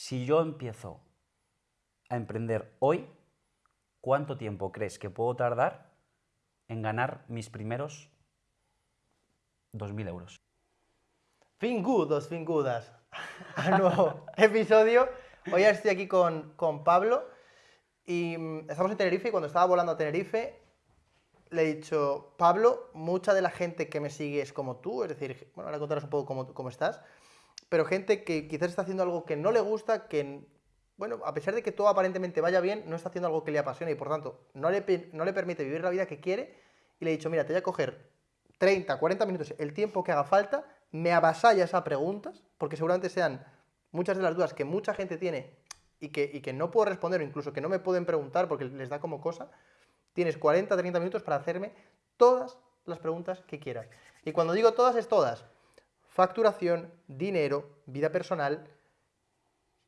si yo empiezo a emprender hoy, ¿cuánto tiempo crees que puedo tardar en ganar mis primeros 2.000 euros? Fingudos, fingudas. Al nuevo episodio. Hoy estoy aquí con, con Pablo y mm, estamos en Tenerife y cuando estaba volando a Tenerife le he dicho, Pablo, mucha de la gente que me sigue es como tú, es decir, bueno, ahora contarás un poco cómo, cómo estás, pero gente que quizás está haciendo algo que no le gusta, que, bueno, a pesar de que todo aparentemente vaya bien, no está haciendo algo que le apasiona y por tanto no le, no le permite vivir la vida que quiere. Y le he dicho, mira, te voy a coger 30, 40 minutos, el tiempo que haga falta, me avasallas a preguntas, porque seguramente sean muchas de las dudas que mucha gente tiene y que, y que no puedo responder o incluso que no me pueden preguntar porque les da como cosa Tienes 40, 30 minutos para hacerme todas las preguntas que quieras. Y cuando digo todas, es todas. Facturación, dinero, vida personal,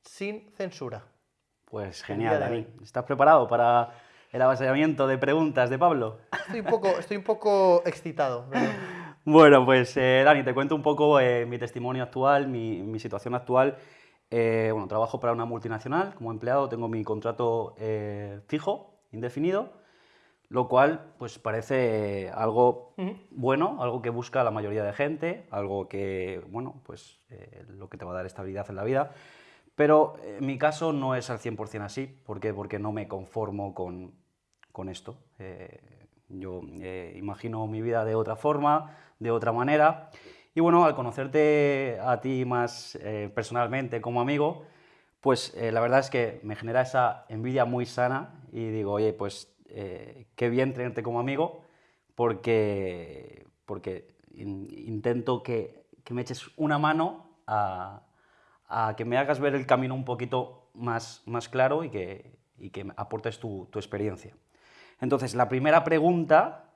sin censura. Pues genial, Dani. ¿Estás preparado para el avasallamiento de preguntas de Pablo? Estoy un poco, estoy un poco excitado. Bueno, pues eh, Dani, te cuento un poco eh, mi testimonio actual, mi, situación actual. Eh, bueno, trabajo para una multinacional como empleado, tengo mi contrato fijo, indefinido, lo cual pues parece algo bueno, algo que busca la mayoría de gente, algo que, bueno, pues eh, lo que te va a dar estabilidad en la vida. Pero en mi caso no es al 100% así, ¿por qué? Porque no me conformo con, con esto. Eh, yo eh, imagino mi vida de otra forma, de otra manera. Y bueno, al conocerte a ti más personalmente como amigo, pues la verdad es que me genera esa envidia muy sana y digo, oye, pues eh, qué bien tenerte como amigo, porque, porque intento que, que, me eches una mano a, a, que me hagas ver el camino un poquito más, más claro y que, y que aportes tu, tu experiencia. Entonces, la primera pregunta,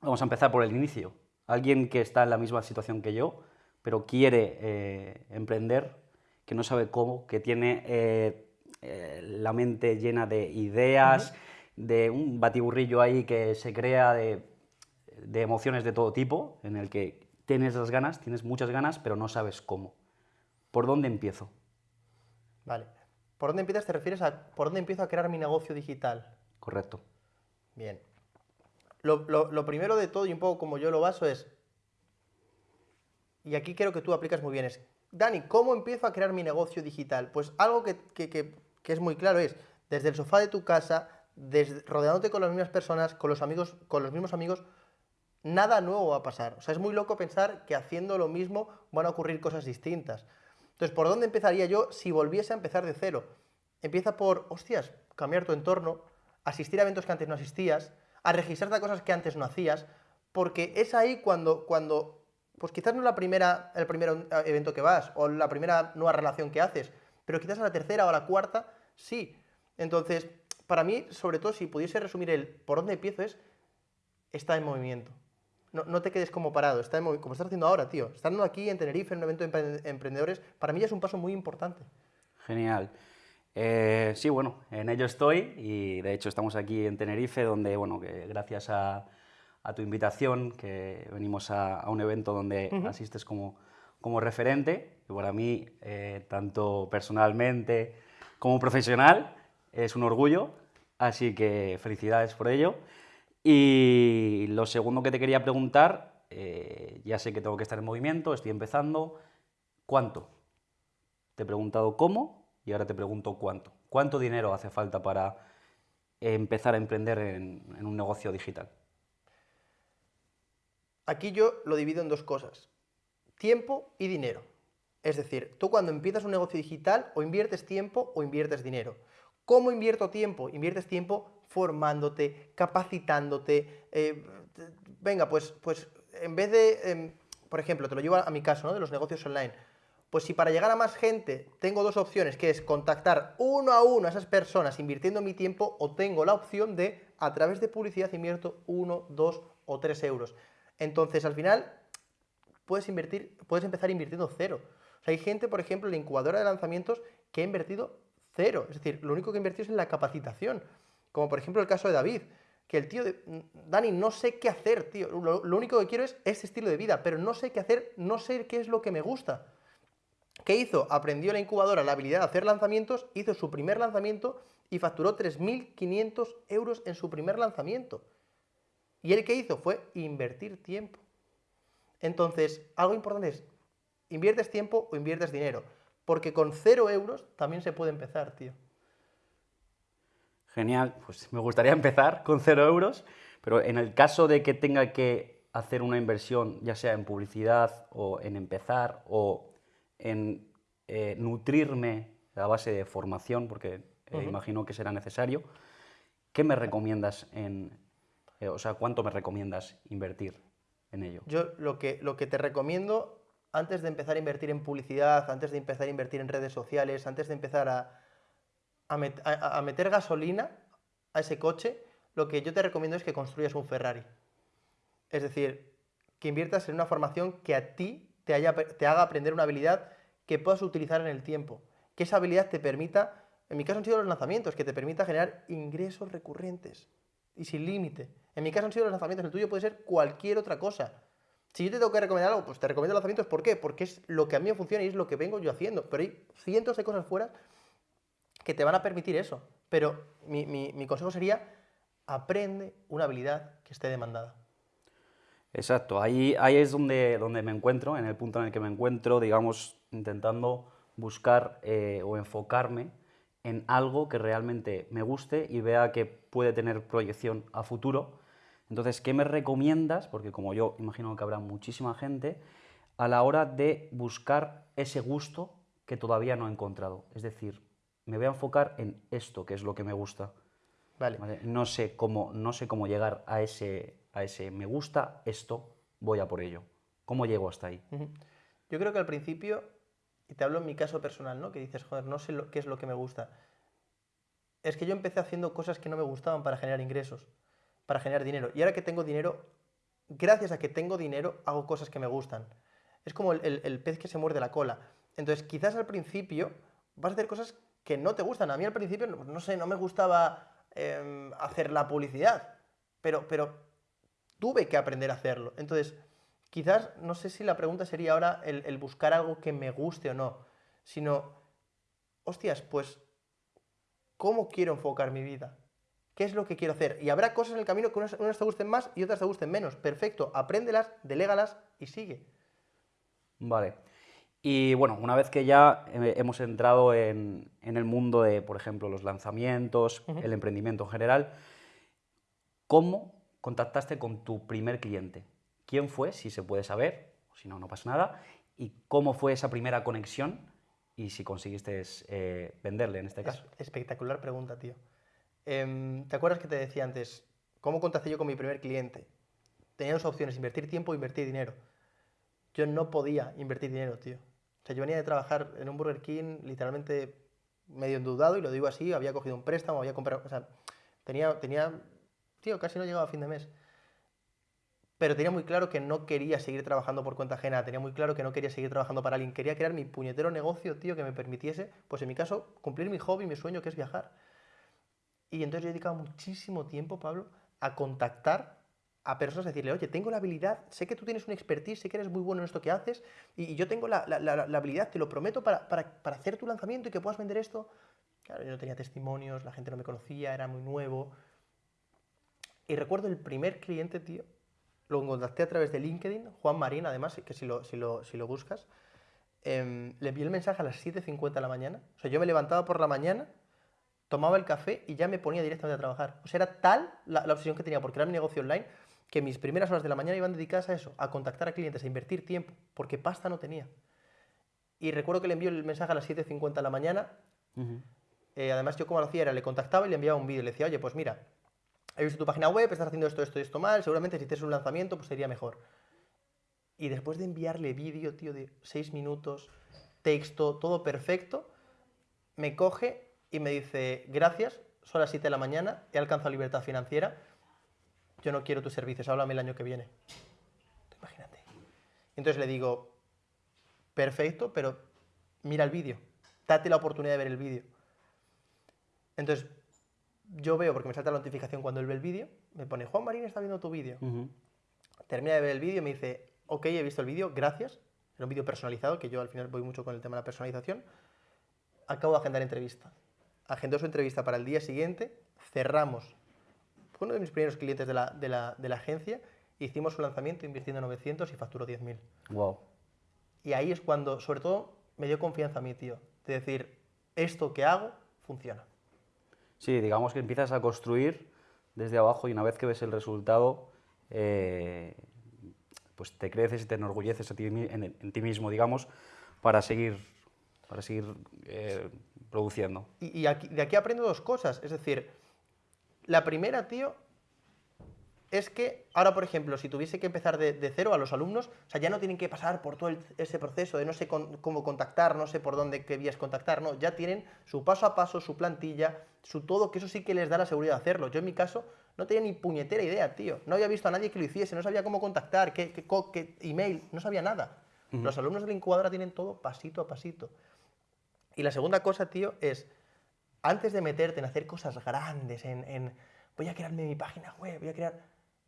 vamos a empezar por el inicio. Alguien que está en la misma situación que yo, pero quiere eh, emprender, que no sabe cómo, que tiene eh, la mente llena de ideas, de un batiburrillo ahí que se crea de, emociones de todo tipo, en el que tienes las ganas, tienes muchas ganas, pero no sabes cómo. ¿Por dónde empiezo? Vale. ¿Por dónde empiezas? ¿Te refieres a por dónde empiezo a crear mi negocio digital? Correcto. Bien. Lo, primero de todo, y un poco como yo lo baso, es, y aquí creo que tú aplicas muy bien, es, Dani, ¿cómo empiezo a crear mi negocio digital? Pues algo que, que es muy claro es, desde el sofá de tu casa, rodeándote con las mismas personas, con los amigos, con los mismos amigos, nada nuevo va a pasar. O sea, es muy loco pensar que haciendo lo mismo van a ocurrir cosas distintas. Entonces, ¿por dónde empezaría yo si volviese a empezar de cero? Empieza por, hostias, cambiar tu entorno, asistir a eventos que antes no asistías, a registrarte a cosas que antes no hacías, porque es ahí cuando, cuando pues quizás no la primera, el primer evento que vas, o la primera nueva relación que haces, pero quizás a la tercera o a la cuarta, sí. Entonces, para mí, sobre todo, si pudiese resumir el por dónde empiezo es, está en movimiento. No, te quedes como parado, está en como estás haciendo ahora, tío. Estando aquí en Tenerife, en un evento de emprendedores, para mí ya es un paso muy importante. Genial. Eh, sí, bueno, en ello estoy y de hecho estamos aquí en Tenerife, donde, bueno, que gracias a, tu invitación, que venimos a, un evento donde asistes como, como referente, y para mí, eh, tanto personalmente como profesional, es un orgullo, así que felicidades por ello. Y lo segundo que te quería preguntar, eh, ya sé que tengo que estar en movimiento, estoy empezando, ¿cuánto? Te he preguntado cómo y ahora te pregunto cuánto. ¿Cuánto dinero hace falta para empezar a emprender en, en un negocio digital? Aquí yo lo divido en dos cosas, tiempo y dinero. Es decir, tú cuando empiezas un negocio digital o inviertes tiempo o inviertes dinero. ¿Cómo invierto tiempo? Inviertes tiempo formándote, capacitándote. Eh, venga, pues, pues en vez de, em, por ejemplo, te lo llevo a mi caso, ¿no? De los negocios online. Pues si para llegar a más gente tengo dos opciones, que es contactar uno a uno a esas personas invirtiendo mi tiempo, o tengo la opción de, a través de publicidad, invierto uno, dos o tres euros. Entonces, al final, puedes invertir, puedes empezar invirtiendo cero. Hay gente, por ejemplo, en la incubadora de lanzamientos que ha invertido cero. Es decir, lo único que invertido es en la capacitación. Como por ejemplo el caso de David, que el tío de, Dani, no sé qué hacer, tío. Lo, único que quiero es ese estilo de vida, pero no sé qué hacer, no sé qué es lo que me gusta. ¿Qué hizo? Aprendió la incubadora la habilidad de hacer lanzamientos, hizo su primer lanzamiento y facturó 3.500 euros en su primer lanzamiento. Y él que hizo fue invertir tiempo. Entonces, algo importante es, ¿inviertes tiempo o inviertes dinero? Porque con cero euros también se puede empezar, tío. Genial, pues me gustaría empezar con cero euros, pero en el caso de que tenga que hacer una inversión, ya sea en publicidad o en empezar o en eh, nutrirme a base de formación, porque eh, imagino que será necesario, ¿qué me recomiendas en, eh, o sea, cuánto me recomiendas invertir en ello? Yo lo que, lo que te recomiendo antes de empezar a invertir en publicidad, antes de empezar a invertir en redes sociales, antes de empezar a, a, meter gasolina a ese coche, lo que yo te recomiendo es que construyas un Ferrari. Es decir, que inviertas en una formación que a ti te, haya, te haga aprender una habilidad que puedas utilizar en el tiempo. Que esa habilidad te permita, en mi caso han sido los lanzamientos, que te permita generar ingresos recurrentes y sin límite. En mi caso han sido los lanzamientos, el tuyo puede ser cualquier otra cosa. Si yo te tengo que recomendar algo, pues te recomiendo lanzamientos. ¿Por qué? Porque es lo que a mí me funciona y es lo que vengo yo haciendo. Pero hay cientos de cosas fuera que te van a permitir eso. Pero mi, consejo sería, aprende una habilidad que esté demandada. Exacto, ahí, ahí es donde, donde me encuentro, en el punto en el que me encuentro, digamos, intentando buscar eh, o enfocarme en algo que realmente me guste y vea que puede tener proyección a futuro. Entonces, ¿qué me recomiendas? Porque como yo imagino que habrá muchísima gente, a la hora de buscar ese gusto que todavía no he encontrado. Es decir, me voy a enfocar en esto, que es lo que me gusta. Vale. No, sé cómo, no sé cómo llegar a ese, a ese me gusta esto, voy a por ello. ¿Cómo llego hasta ahí? Yo creo que al principio, y te hablo en mi caso personal, ¿no? Que dices, joder, no sé qué es lo que me gusta. Es que yo empecé haciendo cosas que no me gustaban para generar ingresos, para generar dinero. Y ahora que tengo dinero, gracias a que tengo dinero, hago cosas que me gustan. Es como el, el pez que se muerde la cola. Entonces, quizás al principio vas a hacer cosas que no te gustan. A mí al principio, no sé, no me gustaba em, hacer la publicidad, pero, pero tuve que aprender a hacerlo. Entonces, quizás, no sé si la pregunta sería ahora el, buscar algo que me guste o no, sino, hostias, pues, ¿cómo quiero enfocar mi vida? ¿Qué es lo que quiero hacer? Y habrá cosas en el camino que unas, unas te gusten más y otras te gusten menos. Perfecto, apréndelas, delégalas y sigue. Vale. Y bueno, una vez que ya hemos entrado en, el mundo de, por ejemplo, los lanzamientos, el emprendimiento en general, ¿cómo contactaste con tu primer cliente? ¿Quién fue, si se puede saber? Si no, no pasa nada. ¿Y cómo fue esa primera conexión? Y si conseguiste eh, venderle en este caso. espectacular pregunta, tío. Em, ¿Te acuerdas que te decía antes, cómo contacté yo con mi primer cliente? Tenía dos opciones, invertir tiempo o invertir dinero. Yo no podía invertir dinero, tío sea, yo venía de trabajar en un Burger King literalmente medio endeudado, y lo digo así, había cogido un préstamo, había comprado, o sea, tenía, tenía, tío, casi no llegaba a fin de mes. Pero tenía muy claro que no quería seguir trabajando por cuenta ajena, tenía muy claro que no quería seguir trabajando para alguien, quería crear mi puñetero negocio, tío, que me permitiese, pues en mi caso, cumplir mi hobby, mi sueño, que es viajar. Y entonces yo he dedicado muchísimo tiempo, Pablo, a contactar a personas, decirle, oye, tengo la habilidad, sé que tú tienes un expertise, sé que eres muy bueno en esto que haces, y, yo tengo la, habilidad, te lo prometo, para, hacer tu lanzamiento y que puedas vender esto. Claro, yo no tenía testimonios, la gente no me conocía, era muy nuevo. Y recuerdo el primer cliente, tío, lo contacté a través de LinkedIn, Juan Marín, además, que si lo, si lo, buscas, em, le envié el mensaje a las 7.50 de la mañana. O sea, yo me levantaba por la mañana, tomaba el café y ya me ponía directamente a trabajar. O sea, era tal la, la obsesión que tenía por crear mi negocio online que mis primeras horas de la mañana iban dedicadas a eso, a contactar a clientes, a invertir tiempo, porque pasta no tenía. Y recuerdo que le envió el mensaje a las 7.50 de la mañana. Eh, además, yo como lo hacía era, le contactaba y le enviaba un vídeo. Le decía, oye, pues mira, he visto tu página web, estás haciendo esto, esto y esto mal, seguramente si tienes un lanzamiento, pues sería mejor. Y después de enviarle vídeo, tío, de 6 minutos, texto, todo perfecto, me coge y me dice, gracias, son las 7 de la mañana, he alcanzado libertad financiera, yo no quiero tus servicios, háblame el año que viene. Imagínate. Entonces le digo, perfecto, pero mira el vídeo, date la oportunidad de ver el vídeo. Entonces, yo veo, porque me salta la notificación cuando él ve el vídeo, me pone, Juan Marín está viendo tu vídeo. Termina de ver el vídeo y me dice, ok, he visto el vídeo, gracias, era un vídeo personalizado, que yo al final voy mucho con el tema de la personalización, acabo de agendar entrevista. Agendó su entrevista para el día siguiente, cerramos. Fue uno de mis primeros clientes de la, de la, de la agencia, hicimos su lanzamiento invirtiendo 900 y facturó 10.000. Wow. Y ahí es cuando, sobre todo, me dio confianza a mí, tío. De decir, esto que hago funciona. Sí, digamos que empiezas a construir desde abajo y una vez que ves el resultado, eh, pues te creces y te enorgulleces a ti en ti mismo, digamos, para seguir, para seguir eh, produciendo. Y, y aquí- de aquí aprendo dos cosas. Es decir, la primera, tío, es que ahora, por ejemplo, si tuviese que empezar de, de cero a los alumnos, o sea, ya no tienen que pasar por todo el- ese proceso de no sé con- cómo contactar, no sé por dónde, qué vías contactar, no, ya tienen su paso a paso, su plantilla, su todo, que eso sí que les da la seguridad de hacerlo. Yo en mi caso no tenía ni puñetera idea, tío. No había visto a nadie que lo hiciese, no sabía cómo contactar, qué, qué qué email, no sabía nada. Los alumnos de la incubadora tienen todo pasito a pasito. Y la segunda cosa, tío, es, antes de meterte en hacer cosas grandes, en, en, voy a crearme mi página web, voy a crear,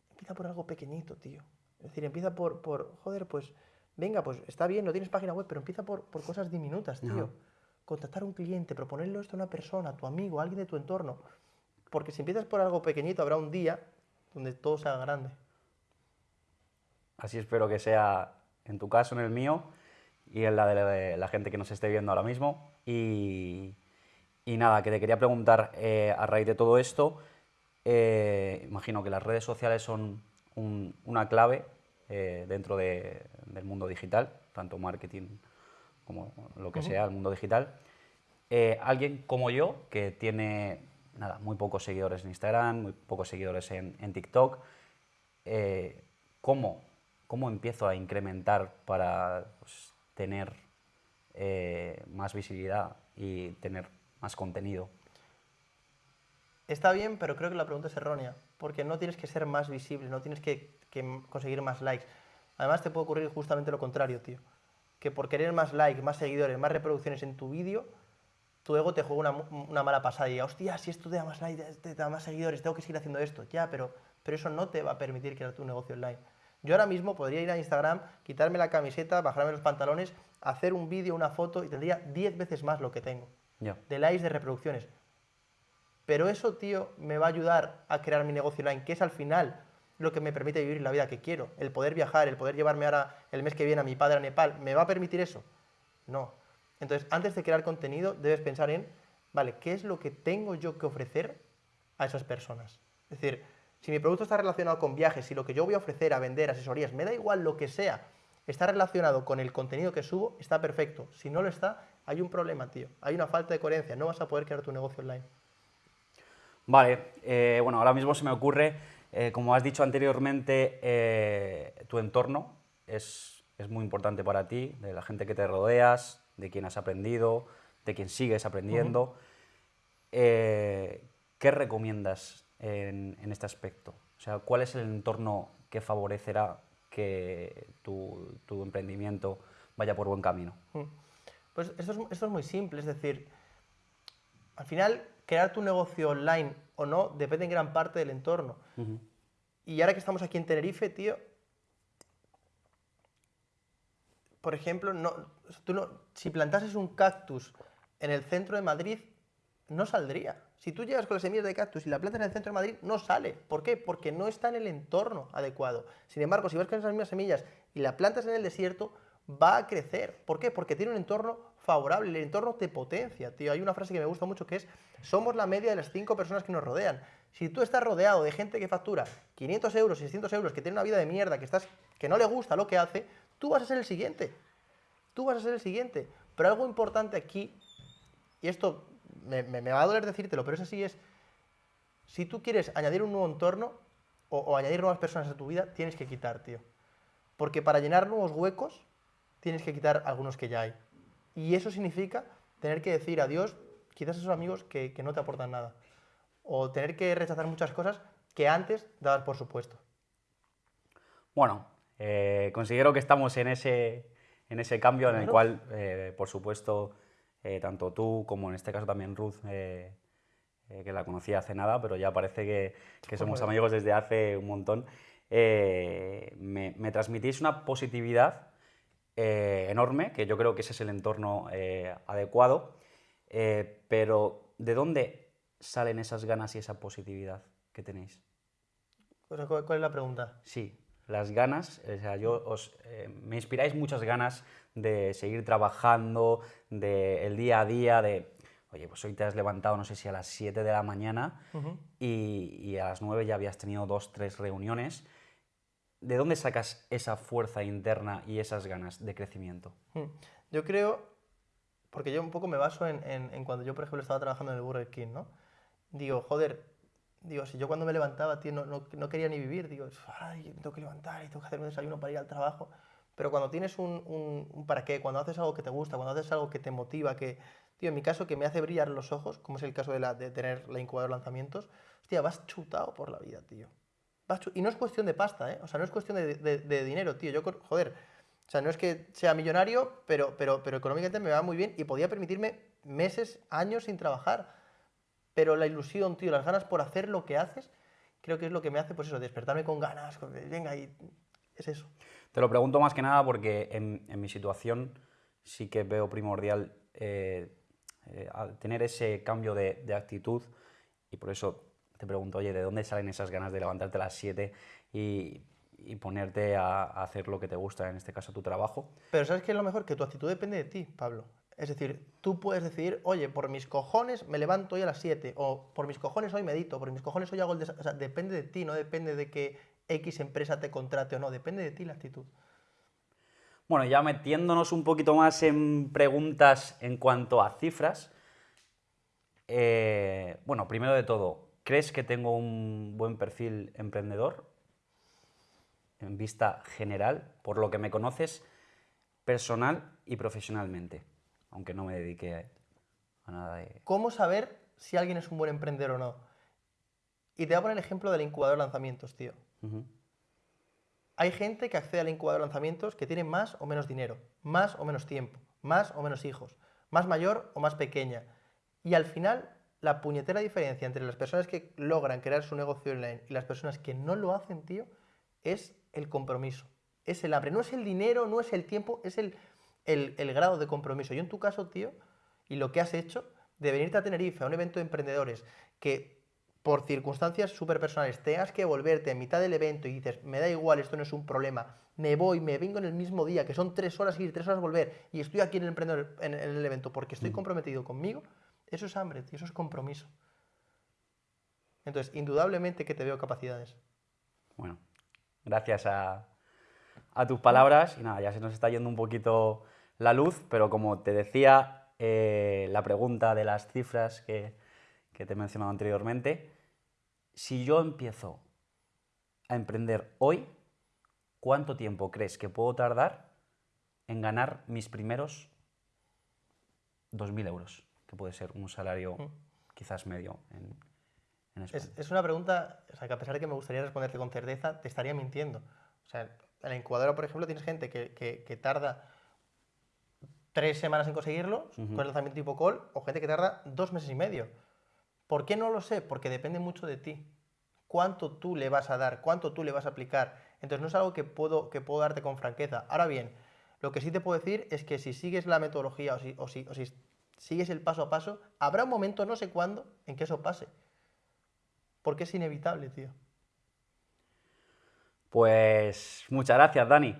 empieza por algo pequeñito, tío. Es decir, empieza por, por joder, pues, venga, pues está bien, no tienes página web, pero empieza por, por cosas diminutas, tío. Contactar a un cliente, proponerlo esto a una persona, a tu amigo, a alguien de tu entorno. Porque si empiezas por algo pequeñito, habrá un día donde todo sea grande. Así espero que sea en tu caso, en el mío y en la de la, gente que nos esté viendo ahora mismo. Y, y nada, que te quería preguntar eh, a raíz de todo esto, eh, imagino que las redes sociales son un- una clave eh, dentro de- del mundo digital, tanto marketing como lo que sea, el mundo digital. Alguien como yo, que tiene nada, muy pocos seguidores en Instagram, muy pocos seguidores en, en TikTok, ¿cómo, ¿cómo empiezo a incrementar para pues, tener eh, más visibilidad y tener más contenido? Está bien, pero creo que la pregunta es errónea, porque no tienes que ser más visible, no tienes que, conseguir más likes. Además, te puede ocurrir justamente lo contrario, tío. Que por querer más likes, más seguidores, más reproducciones en tu vídeo, tu ego te juega una, una mala pasada y hostia, si esto te da más likes, te da más seguidores, tengo que seguir haciendo esto. Ya, pero, pero eso no te va a permitir crear tu negocio online. Yo ahora mismo podría ir a Instagram, quitarme la camiseta, bajarme los pantalones, hacer un vídeo, una foto y tendría 10 veces más lo que tengo de likes, de reproducciones. Pero eso, tío, me va a ayudar a crear mi negocio online, que es al final lo que me permite vivir la vida que quiero. El poder viajar, el poder llevarme ahora el mes que viene a mi padre a Nepal, ¿me va a permitir eso? No. Entonces, antes de crear contenido, debes pensar en, vale, ¿qué es lo que tengo yo que ofrecer a esas personas? Es decir, si mi producto está relacionado con viajes, si lo que yo voy a ofrecer a vender, asesorías, me da igual lo que sea, está relacionado con el contenido que subo, está perfecto. Si no lo está, hay un problema, tío. Hay una falta de coherencia. No vas a poder crear tu negocio online. Vale, eh, bueno, ahora mismo se me ocurre, eh, como has dicho anteriormente, eh, tu entorno es, es muy importante para ti, de la gente que te rodeas, de quien has aprendido, de quien sigues aprendiendo. ¿Qué recomiendas en, en este aspecto? O sea, ¿cuál es el entorno que favorecerá que tu, tu emprendimiento vaya por buen camino? Mm. Pues esto es, esto es muy simple, es decir, al final, crear tu negocio online o no depende en gran parte del entorno. Y ahora que estamos aquí en Tenerife, tío, por ejemplo, no, tú no, si plantases un cactus en el centro de Madrid, no saldría. Si tú llegas con las semillas de cactus y la plantas en el centro de Madrid, no sale. ¿Por qué? Porque no está en el entorno adecuado. Sin embargo, si vas con esas mismas semillas y la plantas en el desierto, va a crecer. ¿Por qué? Porque tiene un entorno favorable, el entorno te potencia, tío. Hay una frase que me gusta mucho que es, somos la media de las cinco personas que nos rodean. Si tú estás rodeado de gente que factura 500 euros, 600 euros, que tiene una vida de mierda, que, estás, que no le gusta lo que hace, tú vas a ser el siguiente. Tú vas a ser el siguiente. Pero algo importante aquí, y esto me, me- me va a doler decírtelo, pero es así, es, si tú quieres añadir un nuevo entorno o, o añadir nuevas personas a tu vida, tienes que quitar, tío. Porque para llenar nuevos huecos, tienes que quitar algunos que ya hay. Y eso significa tener que decir adiós quizás a esos amigos que, que no te aportan nada. O tener que rechazar muchas cosas que antes dabas por supuesto. Bueno, eh, considero que estamos en ese, en ese cambio en el cual, eh, por supuesto, eh, tanto tú como en este caso también Ruth, eh, eh, que la conocí hace nada, pero ya parece que, que somos amigos desde hace un montón, me, me transmitís una positividad enorme, que yo creo que ese es el entorno adecuado, pero ¿de dónde salen esas ganas y esa positividad que tenéis? ¿cuál, cuál es la pregunta? Sí, las ganas, o sea, yo os, eh, me inspiráis muchas ganas de seguir trabajando, de el día a día, de, oye, pues hoy te has levantado, no sé si a las 7 de la mañana y, y a las 9 ya habías tenido dos, tres reuniones. ¿De dónde sacas esa fuerza interna y esas ganas de crecimiento? Mm. Yo creo, porque yo un poco me baso en, en- en cuando yo, por ejemplo, estaba trabajando en el Burger King, ¿no? Digo, joder, digo, si yo cuando me levantaba, tío, no, no- no quería ni vivir, digo, ay, tengo que levantar y tengo que hacer un desayuno para ir al trabajo. Pero cuando tienes un, un- un para qué, cuando haces algo que te gusta, cuando haces algo que te motiva, que, tío, en mi caso, que me hace brillar los ojos, como es el caso de, la, de tener la incubadora de lanzamientos, hostia, vas chutado por la vida, tío. Vas y no es cuestión de pasta, ¿eh? O sea, no es cuestión de, de- de dinero, tío. Yo, joder, o sea, no es que sea millonario, pero, pero, pero económicamente me va muy bien y podía permitirme meses, años sin trabajar. Pero la ilusión, tío, las ganas por hacer lo que haces, creo que es lo que me hace, pues eso, despertarme con ganas, con- venga, y es eso. Te lo pregunto más que nada porque en, en mi situación sí que veo primordial eh, eh, tener ese cambio de, de actitud y por eso te pregunto, oye, ¿de dónde salen esas ganas de levantarte a las 7 y, y ponerte a, a hacer lo que te gusta, en este caso tu trabajo? Pero ¿sabes qué es lo mejor? Que tu actitud depende de ti, Pablo. Es decir, tú puedes decidir, oye, por mis cojones me levanto hoy a las 7, o por mis cojones hoy medito, por mis cojones hoy hago el desayuno. O sea, depende de ti, no depende de que X empresa te contrate o no, depende de ti la actitud. Bueno, ya metiéndonos un poquito más en preguntas en cuanto a cifras. eh, bueno, primero de todo, ¿crees que tengo un buen perfil emprendedor? En vista general, por lo que me conoces personal y profesionalmente, aunque no me dedique a nada de... ¿Cómo saber si alguien es un buen emprendedor o no? Y te voy a poner el ejemplo del incubador de lanzamientos, tío. Hay gente que accede al incubador de lanzamientos que tiene más o menos dinero, más o menos tiempo, más o menos hijos, más mayor o más pequeña. Y al final, la puñetera diferencia entre las personas que logran crear su negocio online y las personas que no lo hacen, tío, es el compromiso. Es el hambre. No es el dinero, no es el tiempo, es el, el, el grado de compromiso. Yo en tu caso, tío, y lo que has hecho de venirte a Tenerife a un evento de emprendedores que por circunstancias súper personales tengas que volverte en mitad del evento y dices, me da igual, esto no es un problema, me voy, me vengo en el mismo día, que son tres horas ir, tres horas volver, y estoy aquí en el, emprendedor, en, en el evento porque estoy comprometido conmigo, eso es hambre, tío, eso es compromiso. Entonces, indudablemente que te veo capacidades. Bueno, gracias a, a tus palabras. Y nada, ya se nos está yendo un poquito la luz, pero como te decía, eh, la pregunta de las cifras que, que te he mencionado anteriormente, si yo empiezo a emprender hoy, ¿cuánto tiempo crees que puedo tardar en ganar mis primeros 2.000 euros? Que puede ser un salario quizás medio en, en España. Es, es una pregunta, o sea, que a pesar de que me gustaría responderte con certeza, te estaría mintiendo. O sea, en la incubadora, por ejemplo, tienes gente que, que- que tarda tres semanas en conseguirlo, con el lanzamiento tipo call, o gente que tarda dos meses y medio. ¿Por qué no lo sé? Porque depende mucho de ti. ¿Cuánto tú le vas a dar? ¿Cuánto tú le vas a aplicar? Entonces no es algo que puedo, que puedo darte con franqueza. Ahora bien, lo que sí te puedo decir es que si sigues la metodología o si, o si- o si sigues el paso a paso, habrá un momento, no sé cuándo, en que eso pase. Porque es inevitable, tío. Pues muchas gracias, Dani.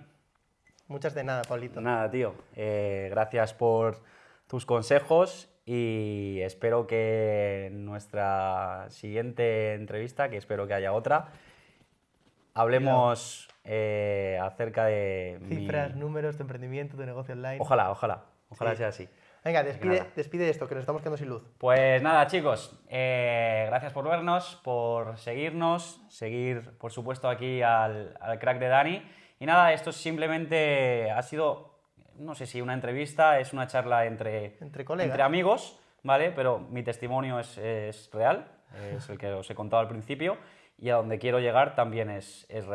Muchas de nada, Pablito. Nada, tío. eh, gracias por tus consejos y espero que en nuestra siguiente entrevista, que espero que haya otra, hablemos eh, acerca de mi- Cifras, números, tu emprendimiento, tu negocio online. Ojalá, ojalá, ojalá Sí. sea así. Venga, despide, despide esto, que nos estamos quedando sin luz. Pues nada, chicos, eh, gracias por vernos, por seguirnos, seguir, por supuesto, aquí al, al crack de Dani. Y nada, esto simplemente ha sido, no sé si una entrevista, es una charla entre, Entre colegas. entre amigos, ¿vale? Pero mi testimonio es, es real, es el que os he contado al principio, y a donde quiero llegar también es, es real.